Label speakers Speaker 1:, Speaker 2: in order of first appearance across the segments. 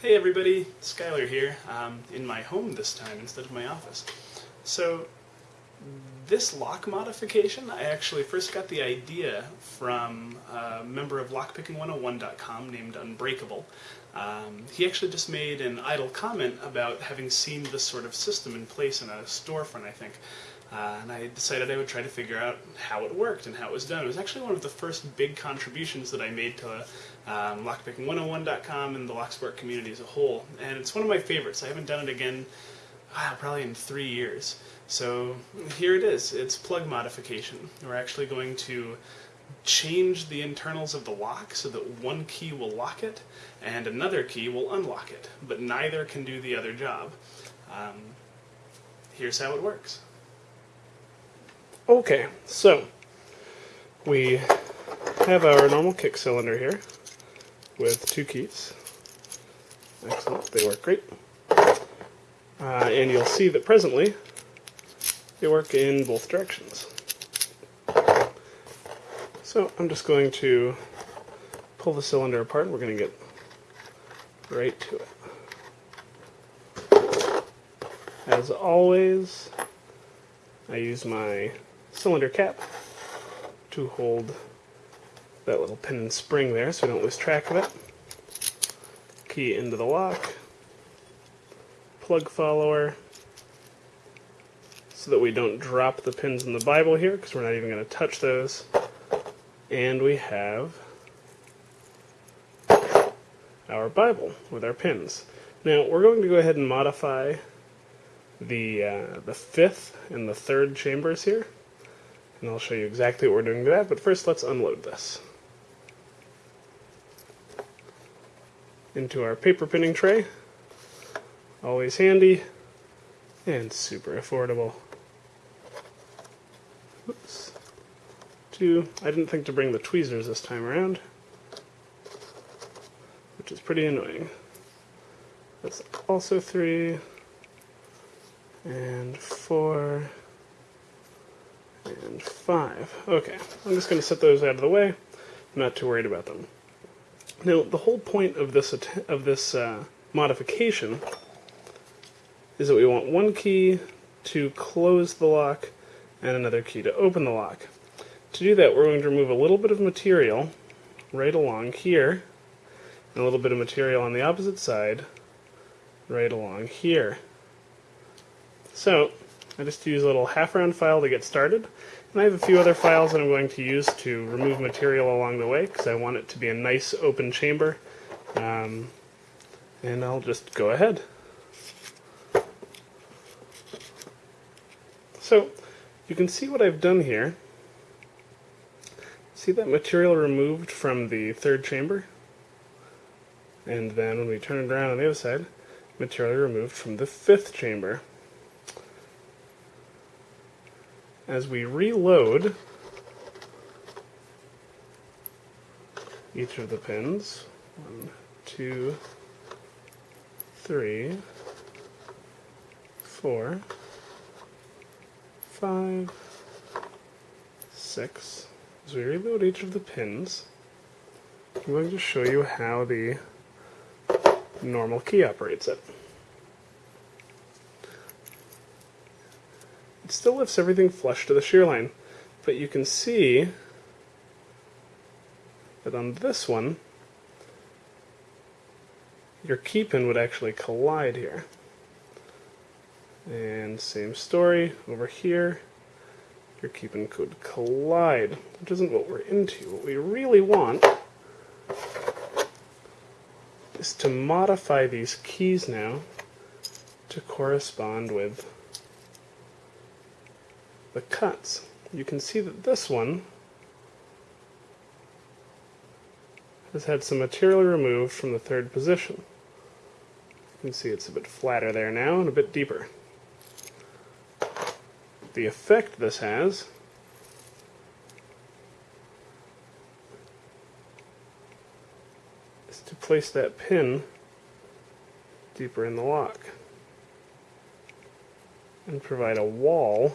Speaker 1: Hey everybody, Schuyler here, um, in my home this time instead of my office. So, this lock modification, I actually first got the idea from a member of lockpicking101.com named Unbreakable. Um, he actually just made an idle comment about having seen this sort of system in place in a storefront, I think. Uh, and I decided I would try to figure out how it worked and how it was done. It was actually one of the first big contributions that I made to um, lockpicking101.com and the Locksport community as a whole. And it's one of my favorites. I haven't done it again wow, probably in three years. So here it is. It's plug modification. We're actually going to change the internals of the lock so that one key will lock it and another key will unlock it, but neither can do the other job. Um, here's how it works.
Speaker 2: Okay, so we have our normal kick cylinder here with two keys. Excellent, they work great. Uh, and you'll see that presently they work in both directions. So I'm just going to pull the cylinder apart and we're going to get right to it. As always, I use my cylinder cap to hold that little pin and spring there so we don't lose track of it. Key into the lock, plug follower, so that we don't drop the pins in the Bible here because we're not even going to touch those. And we have our Bible with our pins. Now we're going to go ahead and modify the uh, the fifth and the third chambers here, and I'll show you exactly what we're doing to that. But first, let's unload this into our paper pinning tray. Always handy and super affordable. Oops. Two. I didn't think to bring the tweezers this time around which is pretty annoying. That's also three, and four, and five. Okay, I'm just going to set those out of the way. I'm not too worried about them. Now, the whole point of this of this uh, modification is that we want one key to close the lock and another key to open the lock. To do that, we're going to remove a little bit of material right along here and a little bit of material on the opposite side right along here. So I just use a little half round file to get started. And I have a few other files that I'm going to use to remove material along the way because I want it to be a nice open chamber. Um, and I'll just go ahead. So you can see what I've done here. See that material removed from the third chamber? And then when we turn it around on the other side, material removed from the fifth chamber. As we reload each of the pins, one, two, three, four, five, six. As we reload each of the pins, I'm going to show you how the normal key operates it. Still lifts everything flush to the shear line, but you can see that on this one, your key pin would actually collide here. And same story over here, your key pin could collide, which isn't what we're into. What we really want is to modify these keys now to correspond with the cuts. You can see that this one has had some material removed from the third position. You can see it's a bit flatter there now and a bit deeper. The effect this has is to place that pin deeper in the lock and provide a wall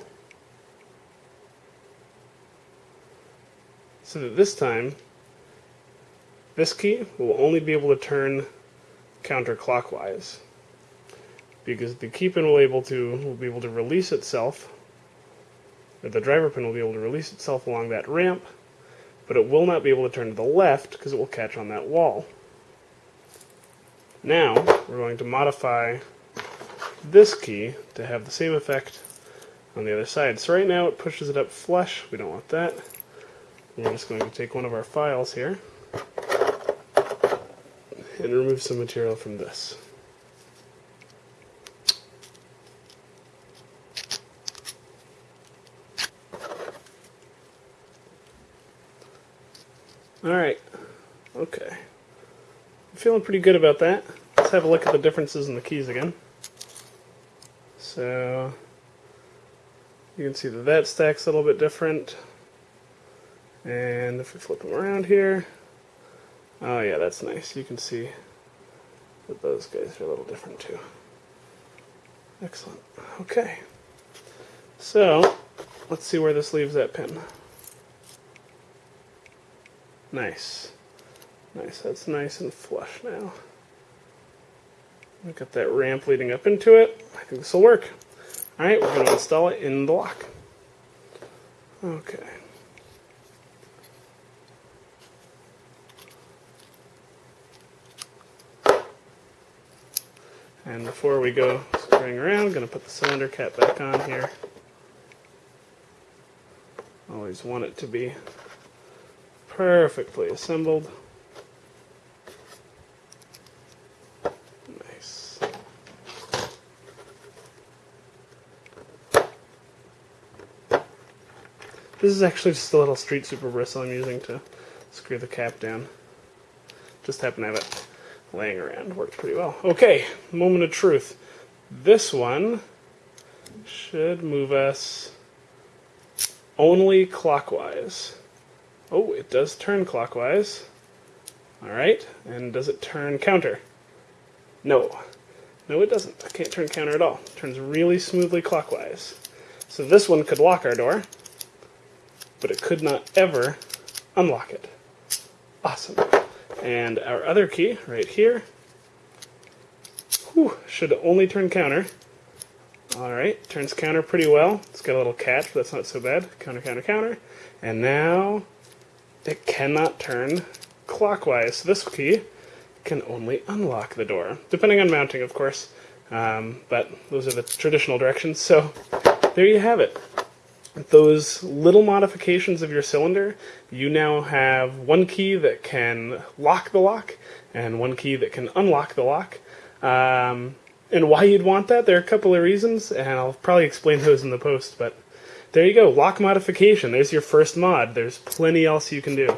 Speaker 2: so that this time this key will only be able to turn counterclockwise. Because the key pin will able to will be able to release itself or the driver pin will be able to release itself along that ramp but it will not be able to turn to the left because it will catch on that wall. Now we're going to modify this key to have the same effect on the other side. So right now it pushes it up flush. We don't want that we're just going to take one of our files here and remove some material from this. Alright, okay. I'm feeling pretty good about that. Let's have a look at the differences in the keys again. So, you can see that that stack's a little bit different. And if we flip them around here, oh yeah, that's nice. You can see that those guys are a little different too. Excellent. Okay. So, let's see where this leaves that pin. Nice. Nice, that's nice and flush now. We've got that ramp leading up into it. I think this will work. Alright, we're going to install it in the lock. Okay. And before we go screwing around, I'm going to put the cylinder cap back on here. Always want it to be perfectly assembled. Nice. This is actually just a little street super bristle I'm using to screw the cap down. Just happen to have it laying around. Worked pretty well. Okay, moment of truth. This one should move us only clockwise. Oh, it does turn clockwise. Alright, and does it turn counter? No. No, it doesn't. I can't turn counter at all. It turns really smoothly clockwise. So this one could lock our door, but it could not ever unlock it. Awesome. And our other key, right here, whew, should only turn counter. Alright, turns counter pretty well. It's got a little catch, but that's not so bad. Counter, counter, counter. And now it cannot turn clockwise. So this key can only unlock the door, depending on mounting, of course. Um, but those are the traditional directions. So there you have it those little modifications of your cylinder, you now have one key that can lock the lock and one key that can unlock the lock. Um, and why you'd want that, there are a couple of reasons, and I'll probably explain those in the post, but there you go, lock modification. There's your first mod. There's plenty else you can do.